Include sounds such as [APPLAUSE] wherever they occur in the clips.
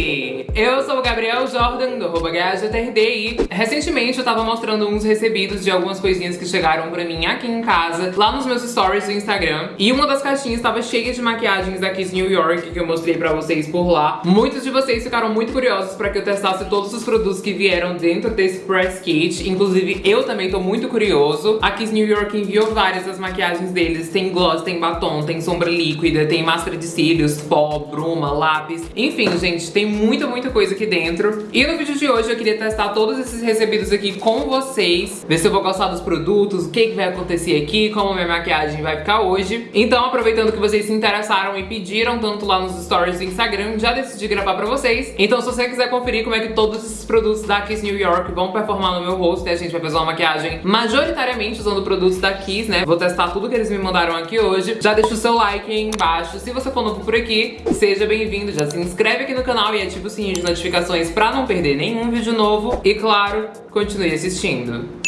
Yeah. Eu sou o Gabriel Jordan, do arroba e recentemente eu tava mostrando uns recebidos de algumas coisinhas que chegaram pra mim aqui em casa, lá nos meus stories do Instagram. E uma das caixinhas tava cheia de maquiagens da Kiss New York, que eu mostrei pra vocês por lá. Muitos de vocês ficaram muito curiosos pra que eu testasse todos os produtos que vieram dentro desse press kit. Inclusive, eu também tô muito curioso. A Kiss New York enviou várias das maquiagens deles. Tem gloss, tem batom, tem sombra líquida, tem máscara de cílios, pó, bruma, lápis. Enfim, gente, tem muita, muita coisa aqui dentro. E no vídeo de hoje eu queria testar todos esses recebidos aqui com vocês. Ver se eu vou gostar dos produtos, o que, que vai acontecer aqui, como minha maquiagem vai ficar hoje. Então, aproveitando que vocês se interessaram e pediram tanto lá nos stories do Instagram, já decidi gravar pra vocês. Então, se você quiser conferir como é que todos esses produtos da Kiss New York vão performar no meu rosto, e a gente vai fazer uma maquiagem majoritariamente usando produtos da Kiss, né? Vou testar tudo que eles me mandaram aqui hoje. Já deixa o seu like aí embaixo. Se você for novo por aqui, seja bem-vindo. Já se inscreve aqui no canal e ativa o sininho de notificações pra não perder nenhum vídeo novo. E claro, continue assistindo.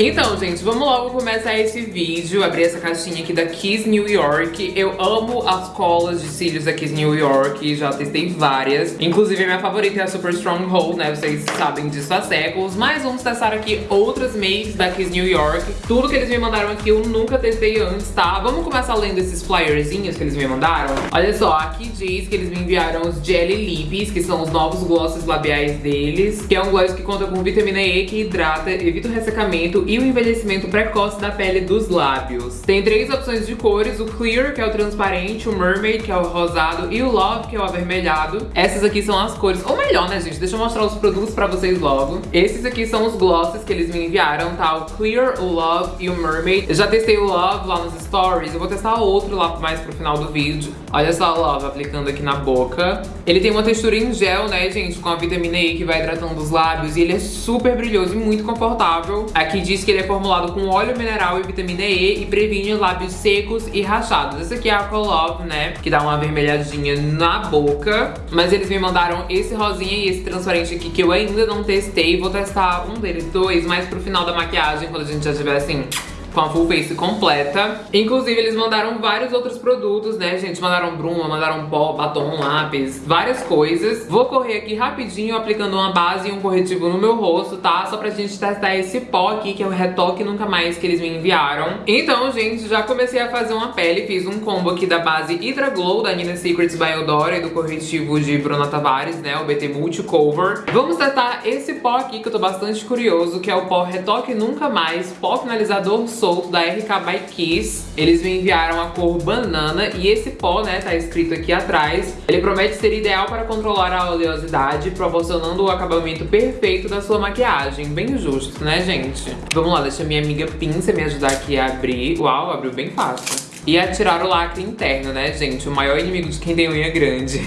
Então, gente, vamos logo começar esse vídeo, abrir essa caixinha aqui da Kiss New York. Eu amo as colas de cílios da Kiss New York, já testei várias. Inclusive, a minha favorita é a Super Stronghold, né? Vocês sabem disso há séculos. Mas vamos testar aqui outras makes da Kiss New York. Tudo que eles me mandaram aqui eu nunca testei antes, tá? Vamos começar lendo esses flyerzinhos que eles me mandaram? Olha só, aqui diz que eles me enviaram os Jelly Lips, que são os novos glosses labiais deles. Que é um gloss que conta com vitamina E, que hidrata, evita o ressecamento e o envelhecimento precoce da pele dos lábios. Tem três opções de cores, o Clear, que é o transparente, o Mermaid, que é o rosado, e o Love, que é o avermelhado. Essas aqui são as cores, ou melhor, né, gente? Deixa eu mostrar os produtos pra vocês logo. Esses aqui são os glosses que eles me enviaram, tá? O Clear, o Love e o Mermaid. Eu já testei o Love lá nos stories, eu vou testar outro lá mais pro final do vídeo. Olha só o Love aplicando aqui na boca. Ele tem uma textura em gel, né, gente, com a vitamina E que vai hidratando os lábios e ele é super brilhoso e muito confortável. Aqui diz que ele é formulado com óleo mineral e vitamina E e previne lábios secos e rachados. Esse aqui é a Colove, né? Que dá uma avermelhadinha na boca. Mas eles me mandaram esse rosinha e esse transparente aqui que eu ainda não testei. Vou testar um deles dois mais pro final da maquiagem, quando a gente já tiver assim com a full face completa. Inclusive, eles mandaram vários outros produtos, né, gente? Mandaram bruma, mandaram pó, batom, lápis, várias coisas. Vou correr aqui rapidinho aplicando uma base e um corretivo no meu rosto, tá? Só pra gente testar esse pó aqui, que é o Retoque Nunca Mais que eles me enviaram. Então, gente, já comecei a fazer uma pele. Fiz um combo aqui da base Hydra Glow da Nina Secrets by Eudora e do corretivo de Bruna Tavares, né? O BT Multi Cover. Vamos testar esse pó aqui, que eu tô bastante curioso, que é o pó Retoque Nunca Mais, pó finalizador solto da RK by Kiss. Eles me enviaram a cor banana e esse pó, né, tá escrito aqui atrás. Ele promete ser ideal para controlar a oleosidade, proporcionando o acabamento perfeito da sua maquiagem. Bem justo, né, gente? Vamos lá, deixa minha amiga Pinça me ajudar aqui a abrir. Uau, abriu bem fácil. E a tirar o lacre interno, né, gente? O maior inimigo de quem tem unha grande.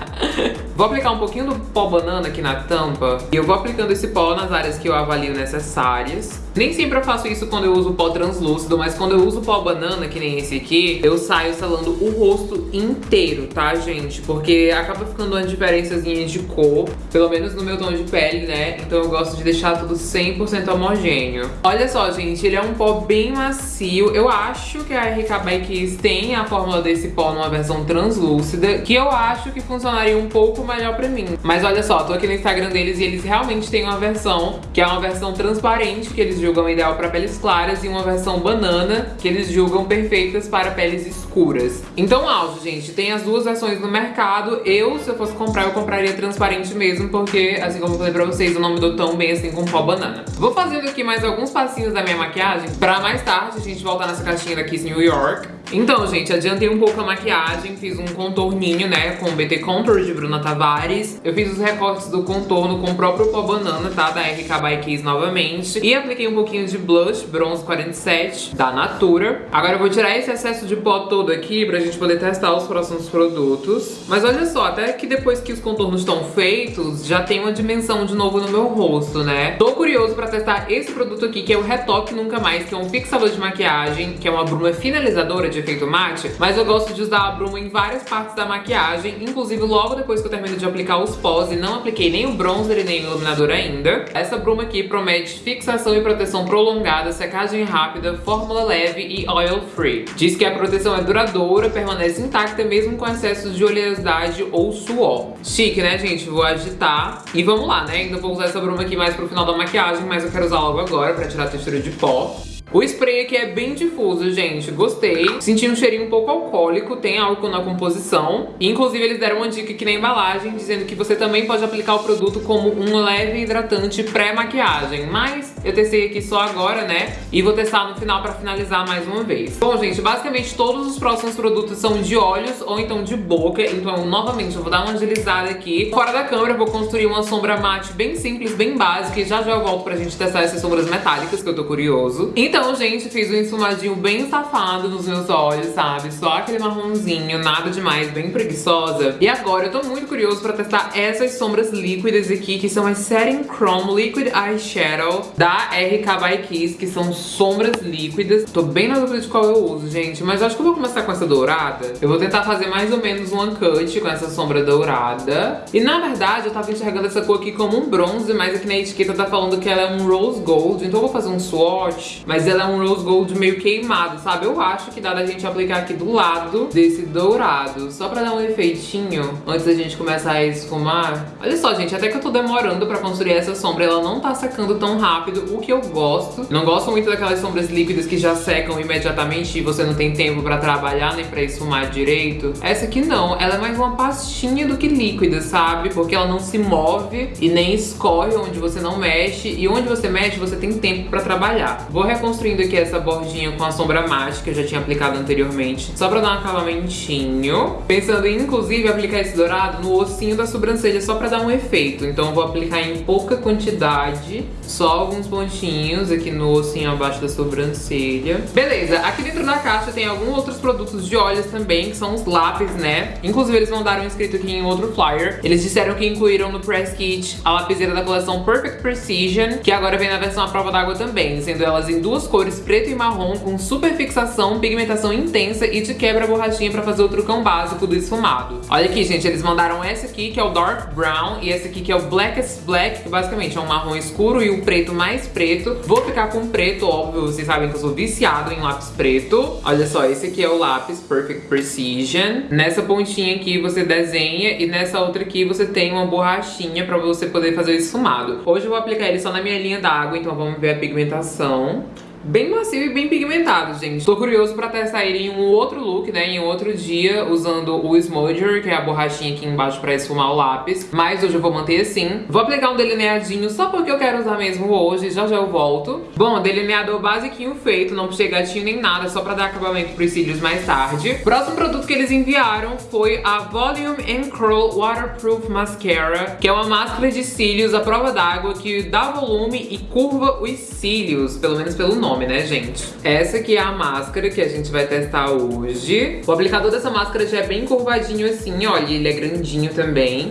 [LAUGHS] vou aplicar um pouquinho do pó banana aqui na tampa. E eu vou aplicando esse pó nas áreas que eu avalio necessárias. Nem sempre eu faço isso quando eu uso pó translúcido, mas quando eu uso pó banana, que nem esse aqui, eu saio selando o rosto inteiro, tá, gente? Porque acaba ficando uma diferençazinha de cor, pelo menos no meu tom de pele, né? Então eu gosto de deixar tudo 100% homogêneo. Olha só, gente, ele é um pó bem macio. Eu acho que a RK by Kiss tem a fórmula desse pó numa versão translúcida, que eu acho que funcionaria um pouco melhor pra mim. Mas olha só, tô aqui no Instagram deles e eles realmente têm uma versão, que é uma versão transparente, que eles julgam ideal para peles claras e uma versão banana que eles julgam perfeitas para peles escuras. Então, áudio, gente, tem as duas versões no mercado. Eu, se eu fosse comprar, eu compraria transparente mesmo, porque, assim como eu falei pra vocês, eu não me dou tão bem assim com pó banana. Vou fazendo aqui mais alguns passinhos da minha maquiagem pra mais tarde a gente voltar nessa caixinha da Kiss New York. Então, gente, adiantei um pouco a maquiagem, fiz um contorninho, né, com o BT Contour de Bruna Tavares. Eu fiz os recortes do contorno com o próprio pó banana, tá, da RK by Kiss novamente. E apliquei um pouquinho de blush, bronze 47, da Natura. Agora eu vou tirar esse excesso de pó todo aqui pra gente poder testar os próximos produtos. Mas olha só, até que depois que os contornos estão feitos, já tem uma dimensão de novo no meu rosto, né? Tô curioso pra testar esse produto aqui, que é o Retoque Nunca Mais, que é um fixador de maquiagem, que é uma bruma finalizadora de efeito mate, mas eu gosto de usar a bruma em várias partes da maquiagem, inclusive logo depois que eu termino de aplicar os pós e não apliquei nem o bronzer e nem o iluminador ainda. Essa bruma aqui promete fixação e proteção prolongada, secagem rápida, fórmula leve e oil free. Diz que a proteção é duradoura, permanece intacta mesmo com excesso de oleosidade ou suor. Chique, né, gente? Vou agitar. E vamos lá, né? Ainda vou usar essa bruma aqui mais pro final da maquiagem, mas eu quero usar logo agora pra tirar a textura de pó. O spray aqui é bem difuso, gente. Gostei. Senti um cheirinho um pouco alcoólico, tem álcool na composição. Inclusive, eles deram uma dica aqui na embalagem, dizendo que você também pode aplicar o produto como um leve hidratante pré-maquiagem. Mas eu testei aqui só agora, né? E vou testar no final pra finalizar mais uma vez. Bom, gente, basicamente todos os próximos produtos são de olhos ou então de boca. Então, novamente, eu vou dar uma agilizada aqui. Fora da câmera, eu vou construir uma sombra mate bem simples, bem básica. E já já eu volto pra gente testar essas sombras metálicas, que eu tô curioso. Então, então, gente, fiz um esfumadinho bem safado nos meus olhos, sabe? Só aquele marronzinho, nada demais, bem preguiçosa. E agora eu tô muito curioso pra testar essas sombras líquidas aqui, que são as Setting Chrome Liquid Eyeshadow da RK by Kiss, que são sombras líquidas. Tô bem na dúvida de qual eu uso, gente, mas acho que eu vou começar com essa dourada. Eu vou tentar fazer mais ou menos um uncut com essa sombra dourada. E na verdade, eu tava enxergando essa cor aqui como um bronze, mas aqui na etiqueta tá falando que ela é um rose gold, então eu vou fazer um swatch. Mas ela é um rose gold meio queimado, sabe? Eu acho que dá da gente aplicar aqui do lado desse dourado, só pra dar um efeitinho antes da gente começar a esfumar. Olha só, gente, até que eu tô demorando pra construir essa sombra, ela não tá secando tão rápido, o que eu gosto. Não gosto muito daquelas sombras líquidas que já secam imediatamente e você não tem tempo pra trabalhar nem pra esfumar direito. Essa aqui não, ela é mais uma pastinha do que líquida, sabe? Porque ela não se move e nem escorre onde você não mexe e onde você mexe você tem tempo pra trabalhar. Vou reconstruir construindo aqui essa bordinha com a sombra mate que eu já tinha aplicado anteriormente, só pra dar um acabamentinho. Pensando em, inclusive, aplicar esse dourado no ossinho da sobrancelha, só pra dar um efeito. Então eu vou aplicar em pouca quantidade, só alguns pontinhos aqui no ossinho abaixo da sobrancelha. Beleza, aqui dentro da caixa tem alguns outros produtos de olhos também, que são os lápis, né? Inclusive eles mandaram escrito aqui em outro flyer. Eles disseram que incluíram no press kit a lapiseira da coleção Perfect Precision, que agora vem na versão à prova d'água também, sendo elas em duas cores preto e marrom com super fixação, pigmentação intensa e te quebra borrachinha pra fazer o trucão básico do esfumado. Olha aqui, gente, eles mandaram essa aqui, que é o Dark Brown, e essa aqui que é o Blackest Black, que basicamente é um marrom escuro e o preto mais preto. Vou ficar com preto, óbvio, vocês sabem que eu sou viciado em lápis preto. Olha só, esse aqui é o lápis Perfect Precision. Nessa pontinha aqui você desenha e nessa outra aqui você tem uma borrachinha pra você poder fazer o esfumado. Hoje eu vou aplicar ele só na minha linha d'água, então vamos ver a pigmentação. Bem macio e bem pigmentado, gente. Tô curioso pra testar ele em um outro look, né? Em outro dia, usando o Smudger, que é a borrachinha aqui embaixo pra esfumar o lápis. Mas hoje eu vou manter assim. Vou aplicar um delineadinho só porque eu quero usar mesmo hoje. Já já eu volto. Bom, delineador basiquinho feito. Não puxei gatinho nem nada, só pra dar acabamento pros cílios mais tarde. Próximo produto que eles enviaram foi a Volume and Curl Waterproof Mascara, que é uma máscara de cílios à prova d'água que dá volume e curva os cílios, pelo menos pelo nome nome, né, gente? Essa aqui é a máscara que a gente vai testar hoje. O aplicador dessa máscara já é bem curvadinho assim, olha, ele é grandinho também.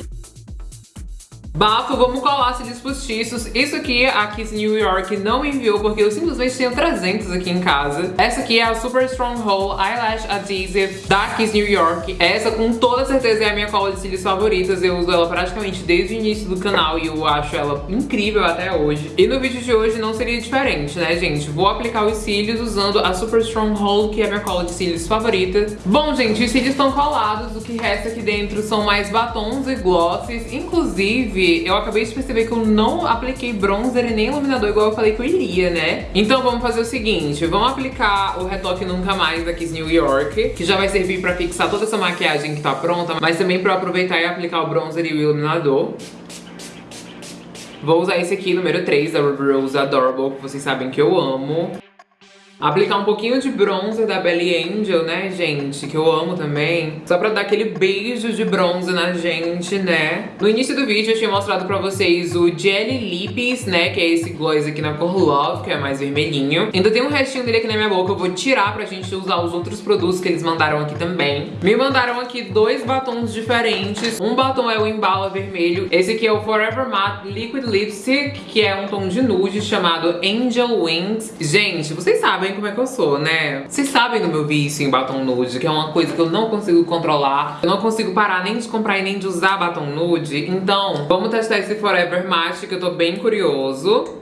Bafo, vamos colar cílios postiços. Isso aqui a Kiss New York não enviou porque eu simplesmente tenho 300 aqui em casa. Essa aqui é a Super Strong Hole Eyelash Adhesive da Kiss New York. Essa com toda certeza é a minha cola de cílios favoritas. Eu uso ela praticamente desde o início do canal e eu acho ela incrível até hoje. E no vídeo de hoje não seria diferente, né, gente? Vou aplicar os cílios usando a Super Strong Hole, que é a minha cola de cílios favorita. Bom, gente, os cílios estão colados. O que resta aqui dentro são mais batons e glosses. Inclusive, eu acabei de perceber que eu não apliquei bronzer e nem iluminador igual eu falei que eu iria, né? Então vamos fazer o seguinte, vamos aplicar o retoque Nunca Mais da Kiss New York, que já vai servir pra fixar toda essa maquiagem que tá pronta, mas também pra aproveitar e aplicar o bronzer e o iluminador. Vou usar esse aqui, número 3, da Ruby Rose Adorable, que vocês sabem que eu amo. Aplicar um pouquinho de bronzer da Belly Angel, né, gente? Que eu amo também. Só pra dar aquele beijo de bronze na gente, né? No início do vídeo eu tinha mostrado pra vocês o Jelly Lips, né? Que é esse gloss aqui na cor Love, que é mais vermelhinho. Ainda tem um restinho dele aqui na minha boca. Eu vou tirar pra gente usar os outros produtos que eles mandaram aqui também. Me mandaram aqui dois batons diferentes. Um batom é o Embala Vermelho. Esse aqui é o Forever Matte Liquid Lipstick, que é um tom de nude chamado Angel Wings. Gente, vocês sabem sabem como é que eu sou, né? Vocês sabem do meu vício em batom nude, que é uma coisa que eu não consigo controlar. Eu não consigo parar nem de comprar e nem de usar batom nude. Então, vamos testar esse Forever Matte, que eu tô bem curioso.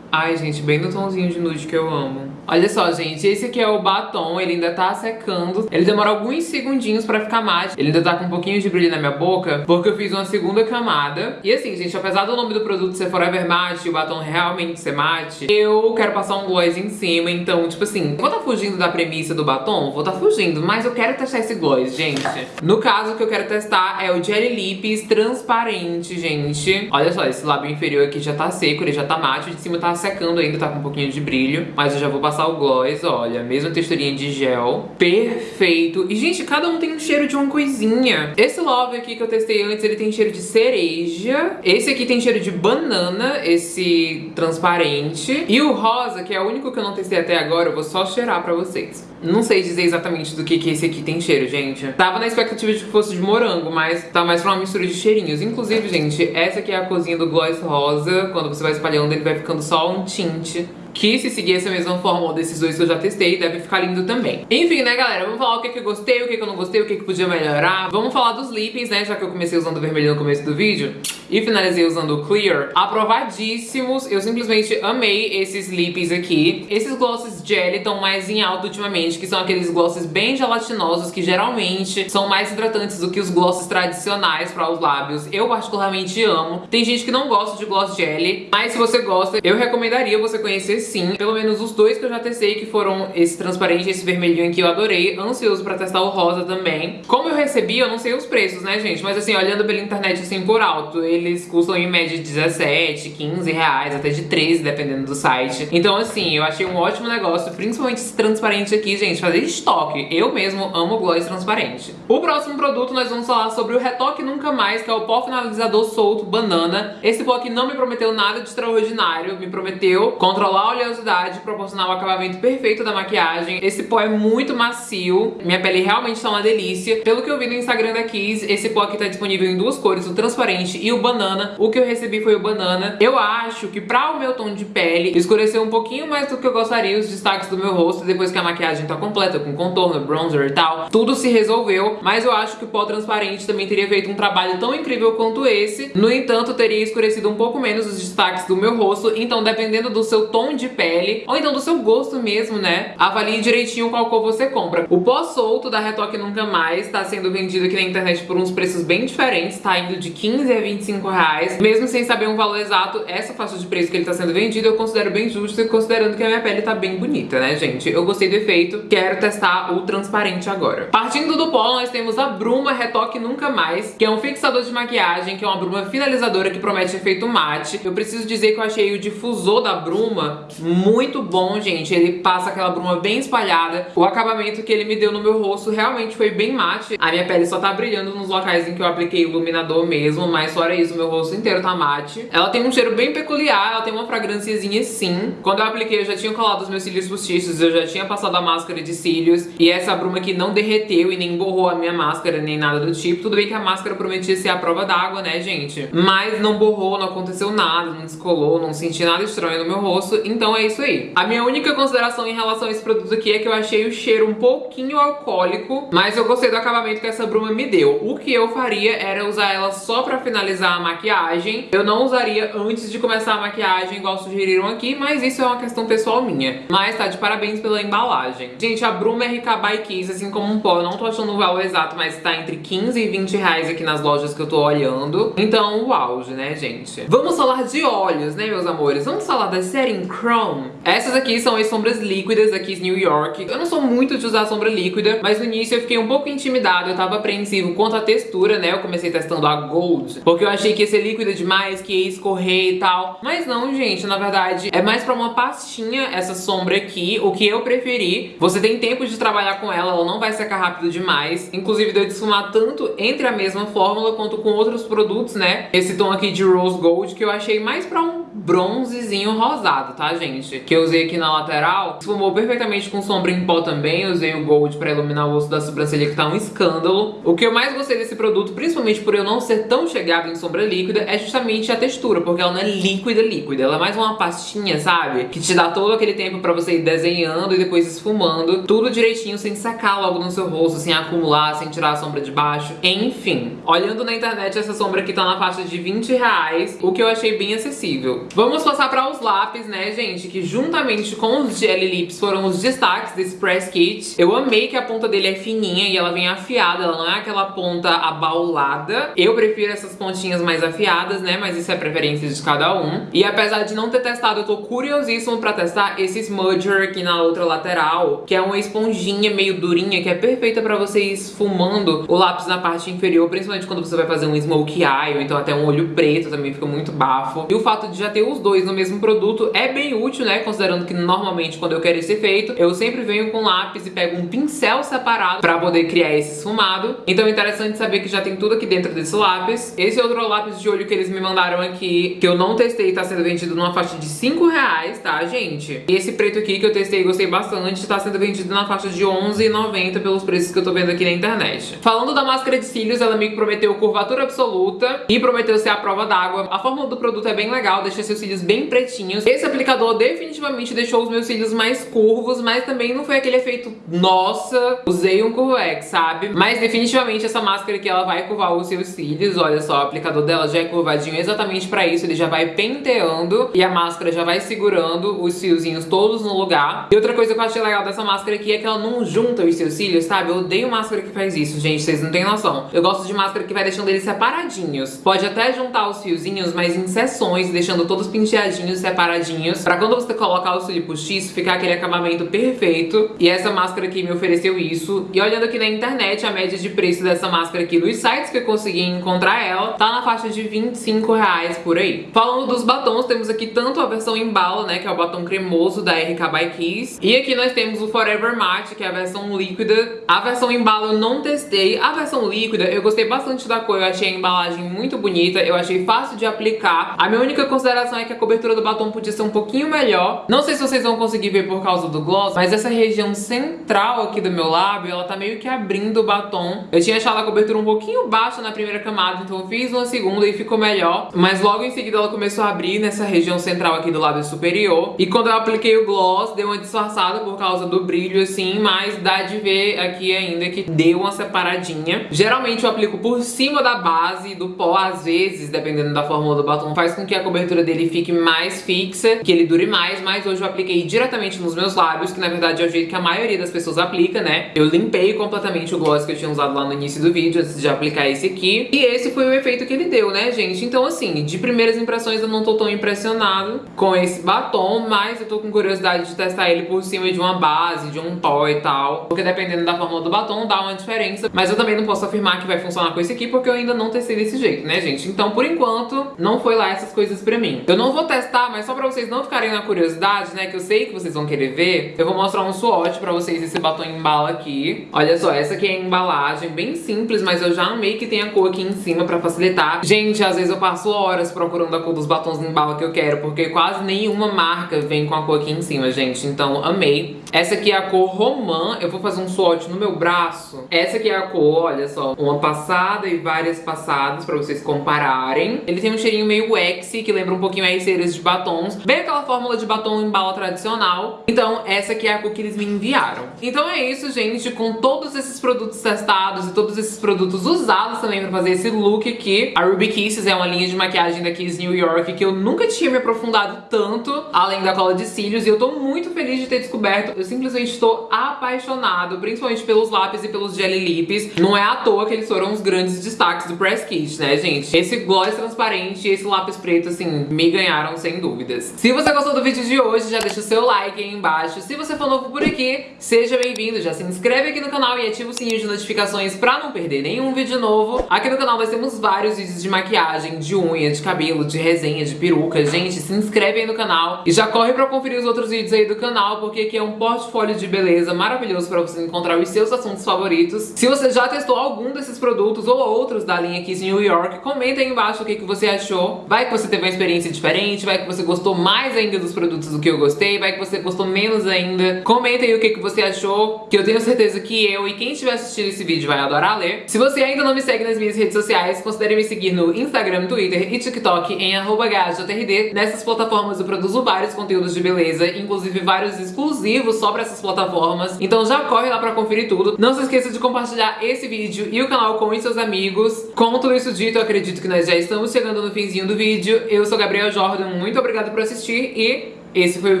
Ai, gente, bem no tomzinho de nude que eu amo. Olha só, gente, esse aqui é o batom, ele ainda tá secando. Ele demora alguns segundinhos pra ficar mate. Ele ainda tá com um pouquinho de brilho na minha boca, porque eu fiz uma segunda camada. E assim, gente, apesar do nome do produto ser Forever Matte o batom realmente ser mate, eu quero passar um gloss em cima. Então, tipo assim, vou tá fugindo da premissa do batom? Vou tá fugindo, mas eu quero testar esse gloss, gente. No caso, o que eu quero testar é o Jelly Lips transparente, gente. Olha só, esse lábio inferior aqui já tá seco, ele já tá mate. O de cima tá secando ainda, tá com um pouquinho de brilho. Mas eu já vou passar o gloss, olha, mesma texturinha de gel. Perfeito. E, gente, cada um tem um cheiro de uma coisinha. Esse Love aqui que eu testei antes, ele tem cheiro de cereja. Esse aqui tem cheiro de banana, esse transparente. E o rosa, que é o único que eu não testei até agora, eu vou só cheirar pra vocês. Não sei dizer exatamente do que, que esse aqui tem cheiro, gente. Tava na expectativa de que fosse de morango, mas tá mais pra uma mistura de cheirinhos. Inclusive, gente, essa aqui é a cozinha do gloss rosa. Quando você vai espalhando, ele vai ficando só um tinte que se seguir essa mesma fórmula desses dois que eu já testei, deve ficar lindo também. Enfim, né, galera, vamos falar o que, que eu gostei, o que, que eu não gostei, o que, que podia melhorar. Vamos falar dos lippings, né, já que eu comecei usando vermelho no começo do vídeo e finalizei usando o Clear. Aprovadíssimos, eu simplesmente amei esses lippings aqui. Esses glosses jelly estão mais em alta ultimamente, que são aqueles glosses bem gelatinosos, que geralmente são mais hidratantes do que os glosses tradicionais para os lábios. Eu particularmente amo. Tem gente que não gosta de gloss jelly, mas se você gosta, eu recomendaria você conhecer sim. Pelo menos os dois que eu já testei, que foram esse transparente e esse vermelhinho aqui, eu adorei. Ansioso pra testar o rosa também. Como eu recebi, eu não sei os preços, né, gente? Mas assim, olhando pela internet assim por alto, eles custam em média de 17, 15 reais, até de 13, dependendo do site. Então assim, eu achei um ótimo negócio, principalmente esse transparente aqui, gente, fazer estoque. Eu mesmo amo gloss transparente. O próximo produto nós vamos falar sobre o Retoque Nunca Mais, que é o pó finalizador solto banana. Esse pó aqui não me prometeu nada de extraordinário, me prometeu controlar oleosidade, proporcionar o acabamento perfeito da maquiagem. Esse pó é muito macio, minha pele realmente tá uma delícia. Pelo que eu vi no Instagram da Kiss, esse pó aqui tá disponível em duas cores, o transparente e o banana. O que eu recebi foi o banana. Eu acho que pra o meu tom de pele escureceu um pouquinho mais do que eu gostaria os destaques do meu rosto, depois que a maquiagem tá completa, com contorno, bronzer e tal. Tudo se resolveu, mas eu acho que o pó transparente também teria feito um trabalho tão incrível quanto esse. No entanto, teria escurecido um pouco menos os destaques do meu rosto, então dependendo do seu tom de pele, ou então do seu gosto mesmo, né? Avalie direitinho qual cor você compra. O pó solto da Retoque Nunca Mais tá sendo vendido aqui na internet por uns preços bem diferentes, tá indo de 15 a 25 reais. Mesmo sem saber um valor exato, essa faixa de preço que ele tá sendo vendido eu considero bem justo, considerando que a minha pele tá bem bonita, né, gente? Eu gostei do efeito, quero testar o transparente agora. Partindo do pó, nós temos a Bruma Retoque Nunca Mais, que é um fixador de maquiagem, que é uma bruma finalizadora que promete efeito mate. Eu preciso dizer que eu achei o difusor da Bruma muito bom, gente. Ele passa aquela bruma bem espalhada. O acabamento que ele me deu no meu rosto realmente foi bem mate. A minha pele só tá brilhando nos locais em que eu apliquei iluminador mesmo, mas fora isso, meu rosto inteiro tá mate. Ela tem um cheiro bem peculiar, ela tem uma fragrânciazinha sim. Quando eu apliquei, eu já tinha colado os meus cílios postiços, eu já tinha passado a máscara de cílios, e essa bruma aqui não derreteu e nem borrou a minha máscara, nem nada do tipo. Tudo bem que a máscara prometia ser a prova d'água, né, gente? Mas não borrou, não aconteceu nada, não descolou, não senti nada estranho no meu rosto, então é isso aí. A minha única consideração em relação a esse produto aqui é que eu achei o cheiro um pouquinho alcoólico, mas eu gostei do acabamento que essa bruma me deu. O que eu faria era usar ela só pra finalizar a maquiagem. Eu não usaria antes de começar a maquiagem, igual sugeriram aqui, mas isso é uma questão pessoal minha. Mas tá de parabéns pela embalagem. Gente, a Bruma RK by Kiss, assim como um pó, eu não tô achando o valor exato, mas tá entre 15 e 20 reais aqui nas lojas que eu tô olhando. Então, o auge, né, gente? Vamos falar de olhos, né, meus amores? Vamos falar da Setting Chrome. Essas aqui são as sombras líquidas da Kiss New York. Eu não sou muito de usar sombra líquida, mas no início eu fiquei um pouco intimidado, eu tava apreensivo quanto à textura, né? Eu comecei testando a Gold, porque eu achei que ia ser líquida demais, que ia escorrer e tal. Mas não, gente, na verdade, é mais pra uma pastinha essa sombra aqui, o que eu preferi. Você tem tempo de trabalhar com ela, ela não vai secar rápido demais. Inclusive, deu de esfumar tanto entre a mesma fórmula quanto com outros produtos, né? Esse tom aqui de Rose Gold, que eu achei mais pra um bronzezinho rosado, tá, gente? Que eu usei aqui na lateral. Esfumou perfeitamente com sombra em pó também. Eu usei o Gold pra iluminar o osso da sobrancelha, que tá um escândalo. O que eu mais gostei desse produto, principalmente por eu não ser tão chegada em sombra líquida, é justamente a textura, porque ela não é líquida, líquida. Ela é mais uma pastinha, sabe? Que te dá todo aquele tempo pra você ir desenhando e depois esfumando. Tudo direitinho, sem sacar logo no seu rosto, sem acumular, sem tirar a sombra de baixo. Enfim, olhando na internet, essa sombra aqui tá na faixa de 20 reais, o que eu achei bem acessível. Vamos passar para os lápis, né, gente? Que juntamente com os Jelly Lips foram os destaques desse Press Kit. Eu amei que a ponta dele é fininha e ela vem afiada, ela não é aquela ponta abaulada. Eu prefiro essas pontinhas mais afiadas, né? Mas isso é preferência de cada um. E apesar de não ter testado, eu tô curiosíssimo pra testar esse Smudger aqui na outra lateral, que é uma esponjinha meio durinha, que é perfeita pra você ir esfumando o lápis na parte inferior, principalmente quando você vai fazer um smoke eye, ou então até um olho preto também fica muito bafo. E o fato de já ter os dois no mesmo produto é bem útil, né? Considerando que normalmente quando eu quero esse efeito, eu sempre venho com lápis e pego um pincel separado pra poder criar esse esfumado. Então é interessante saber que já tem tudo aqui dentro desse lápis. Esse outro lápis de olho que eles me mandaram aqui, que eu não testei, tá sendo vendido numa faixa de 5 reais, tá, gente? E esse preto aqui que eu testei e gostei bastante, tá sendo vendido na faixa de 11,90 pelos preços que eu tô vendo aqui na internet. Falando da máscara de cílios, ela me prometeu curvatura absoluta e prometeu ser a prova d'água. A fórmula do produto é bem legal, deixa seus cílios bem pretinhos. Esse aplicador definitivamente deixou os meus cílios mais curvos, mas também não foi aquele efeito, nossa, usei um Curvex, sabe? Mas definitivamente essa máscara aqui, ela vai curvar os seus cílios. Olha só, o aplicador dela já é curvadinho exatamente pra isso. Ele já vai penteando e a máscara já vai segurando os fiozinhos todos no lugar. E outra coisa que eu achei legal dessa máscara aqui é que ela não junta os seus cílios, sabe? Eu odeio máscara que faz isso, gente, vocês não têm noção. Eu gosto de máscara que vai deixando eles separadinhos. Pode até juntar os fiozinhos, mas em seções, deixando todos penteadinhos, separadinhos. Pra quando você colocar o cílio postiço, ficar aquele acabamento perfeito. E essa máscara aqui me ofereceu isso. E olhando aqui na internet, a média de preço dessa máscara aqui nos sites que eu consegui encontrar ela, tá na faixa de 25 reais por aí. Falando dos batons, temos aqui tanto a versão em bala, né, que é o batom cremoso da RK by Kiss. E aqui nós temos o Forever Matte, que é a versão líquida. A versão em bala eu não testei. A versão líquida eu gostei bastante da cor, eu achei a embalagem muito bonita, eu achei fácil de aplicar. A minha única consideração é que a cobertura do batom podia ser um pouquinho melhor. Não sei se vocês vão conseguir ver por causa do gloss, mas essa região central aqui do meu lábio, ela tá meio que abrindo o batom. Eu tinha achado a cobertura um pouquinho baixa na primeira camada, então eu fiz uma segunda e ficou melhor. Mas logo em seguida ela começou a abrir nessa região central aqui do lábio superior. E quando eu apliquei o gloss, deu uma disfarçada por causa do brilho, assim, mas dá de ver aqui ainda que deu uma separadinha. Geralmente eu aplico por cima da base do pó, às vezes, dependendo da fórmula do batom, faz com que a cobertura dele fique mais fixa, que ele dure mais, mas hoje eu apliquei diretamente nos meus lábios, que na verdade é o jeito que a maioria das pessoas aplica, né? Eu limpei completamente o gloss que eu tinha usado lá no início do vídeo, antes de aplicar esse aqui. E esse foi o efeito que ele deu, né, gente? Então, assim, de primeiras impressões eu não tô tão impressionado com esse batom, mas eu tô com curiosidade de testar ele por cima de uma base, de um pó e tal. Porque dependendo da fórmula do batom, dá uma diferença. Mas eu também não posso afirmar que vai funcionar com esse aqui, porque eu ainda não testei desse jeito, né, gente? Então, por enquanto, não foi lá essas coisas pra mim. Eu não vou testar, mas só pra vocês não ficarem na curiosidade, né, que eu sei que vocês vão querer ver, eu vou mostrar um swatch pra vocês esse batom em bala aqui. Olha só, essa aqui é a embalagem, bem simples, mas eu já amei que tem a cor aqui em cima pra facilitar. Gente, às vezes eu passo horas procurando a cor dos batons em bala que eu quero, porque quase nenhuma marca vem com a cor aqui em cima, gente. Então, amei. Essa aqui é a cor romã. Eu vou fazer um swatch no meu braço. Essa aqui é a cor, olha só. Uma passada e várias passadas pra vocês compararem. Ele tem um cheirinho meio waxy, que lembra um pouquinho as ceras de batons. Bem aquela fórmula de batom em bala tradicional. Então, essa aqui é a cor que eles me enviaram. Então é isso, gente. Com todos esses produtos testados e todos esses produtos usados também pra fazer esse look aqui. A Ruby Kisses é uma linha de maquiagem da Kiss New York que eu nunca tinha me aprofundado tanto, além da cola de cílios. E eu tô muito feliz de ter descoberto. Eu simplesmente estou apaixonado, principalmente pelos lápis e pelos Jelly Lips. Não é à toa que eles foram os grandes destaques do Press Kit, né, gente? Esse gloss transparente e esse lápis preto, assim, me ganharam sem dúvidas. Se você gostou do vídeo de hoje, já deixa o seu like aí embaixo. Se você for novo por aqui, seja bem-vindo. Já se inscreve aqui no canal e ativa o sininho de notificações pra não perder nenhum vídeo novo. Aqui no canal nós temos vários vídeos de maquiagem, de unha, de cabelo, de resenha, de peruca. Gente, se inscreve aí no canal e já corre pra conferir os outros vídeos aí do canal, porque aqui é um portfólio de beleza maravilhoso pra você encontrar os seus assuntos favoritos. Se você já testou algum desses produtos ou outros da linha Kiss New York, comenta aí embaixo o que, que você achou. Vai que você teve uma experiência experiência diferente, vai que você gostou mais ainda dos produtos do que eu gostei, vai que você gostou menos ainda. Comenta aí o que, que você achou, que eu tenho certeza que eu e quem estiver assistindo esse vídeo vai adorar ler. Se você ainda não me segue nas minhas redes sociais, considere me seguir no Instagram, Twitter e TikTok em GajoTRD. Nessas plataformas eu produzo vários conteúdos de beleza, inclusive vários exclusivos só pra essas plataformas. Então já corre lá pra conferir tudo. Não se esqueça de compartilhar esse vídeo e o canal com seus amigos. Com tudo isso dito, eu acredito que nós já estamos chegando no finzinho do vídeo. Eu sou Gabriel Jordan, muito obrigada por assistir e esse foi o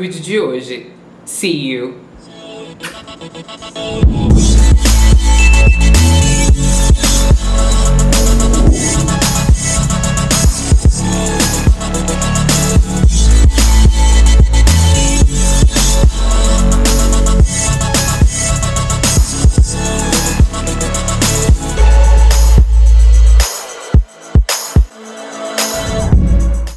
vídeo de hoje. See you!